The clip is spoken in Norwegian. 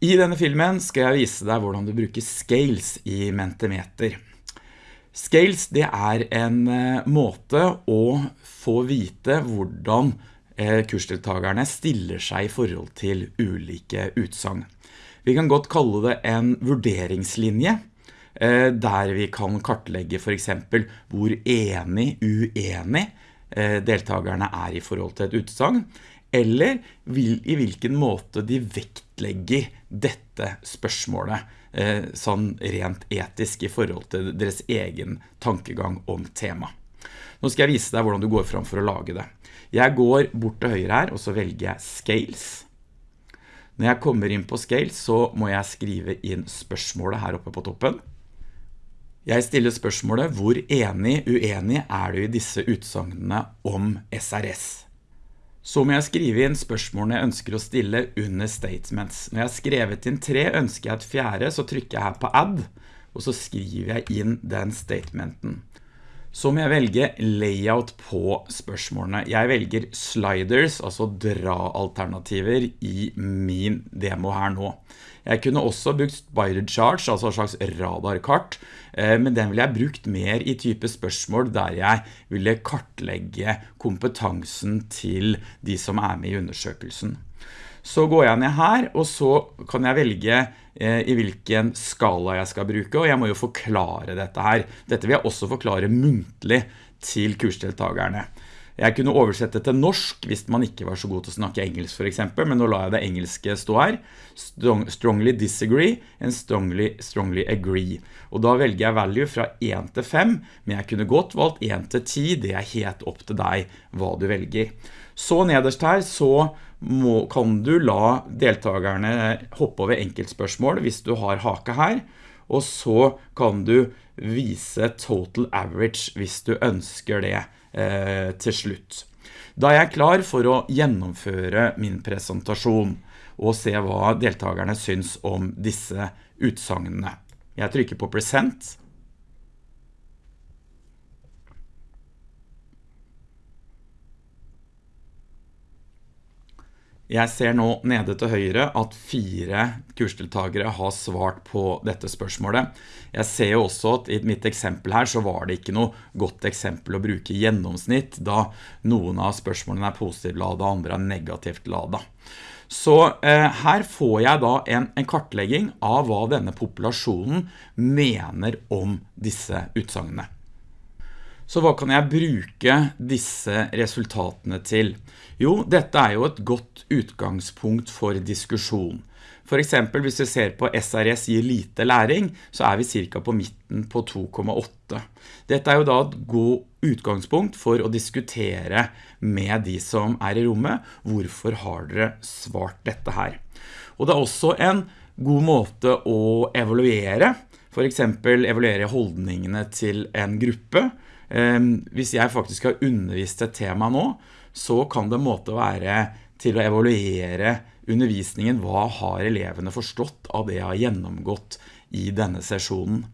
I denne filmen skal jeg vise deg hvordan du bruker scales i Mentimeter. Scales det er en eh, måte å få vite hvordan eh, kursdeltagerne stiller seg i forhold til ulike utsang. Vi kan godt kalle det en vurderingslinje, eh, der vi kan kartlegge for eksempel hvor enig, uenig deltagerne er i forhold til et utsagn, eller i hvilken måte de vektlegger dette spørsmålet, eh, sånn rent etisk i forhold til deres egen tankegang om tema. Nå skal jeg vise deg hvordan du går fram for å lage det. Jeg går bort til høyre her, og så velger jeg Scales. Når jeg kommer inn på Scales, så må jeg skrive inn spørsmålet her oppe på toppen. Jeg stiller spørsmålet, hvor enig, uenig er du i disse utsagnene om SRS? Så må jeg skrive inn spørsmålene jeg ønsker å stille under statements. Når jeg har skrevet inn tre, ønsker jeg et fjerde, så trykker jeg her på add, og så skriver jeg inn den statementen. Så må jeg velge layout på spørsmålene. Jeg velger sliders, altså dra-alternativer i min demo her nå. Jeg kunne også brukt spider charge, altså en slags radarkart, eh, men den ville jeg brukt mer i type spørsmål der jeg ville kartlegge kompetansen til de som er med i undersøkelsen. Så går jeg ned her, og så kan jeg velge i hvilken skala jeg skal bruke, og jeg må jo forklare dette her. Dette vil jeg også forklare muntlig til kursdeltagerne. Jeg kunne oversette til norsk hvis man ikke var så god til å snakke engelsk for eksempel, men nå la jeg det engelske stå her. Strongly disagree and strongly, strongly agree. Og da velger jeg value fra 1 til 5, men jeg kunne godt valgt 1 til 10, det er helt opp til deg hva du velger. Så nederst her så må, kan du la deltakerne hoppe over enkeltspørsmål hvis du har hake her, og så kan du vise total average hvis du ønsker det eh, til slutt. Da er jeg klar for å gjennomføre min presentasjon og se hva deltakerne syns om disse utsagnene. Jeg trykker på present, Jeg ser nå nede til høyre at fire kursdeltagere har svart på dette spørsmålet. Jeg ser også at i mitt eksempel her så var det ikke noe godt eksempel å bruke gjennomsnitt, da noen av spørsmålene er positivt ladet, andre er negativt ladet. Så eh, her får jeg da en, en, kartlegging av hva denne populasjonen mener om disse utsagnene. Så hva kan jeg bruke disse resultatene til? Jo, dette er jo et godt utgangspunkt for diskusjon. For eksempel hvis vi ser på SRS gir lite læring, så er vi cirka på midten på 2,8. Dette er jo da et god utgangspunkt for å diskutere med de som er i rommet. Hvorfor har dere svart dette her? Og det er også en god måte å evaluere. For eksempel evaluere holdningene til en gruppe Ehm, hvis jeg faktisk har undervist et tema nå, så kan det måte være til å evaluere undervisningen. Hva har elevene forstått av det jeg har gjennomgått i denne sesjonen?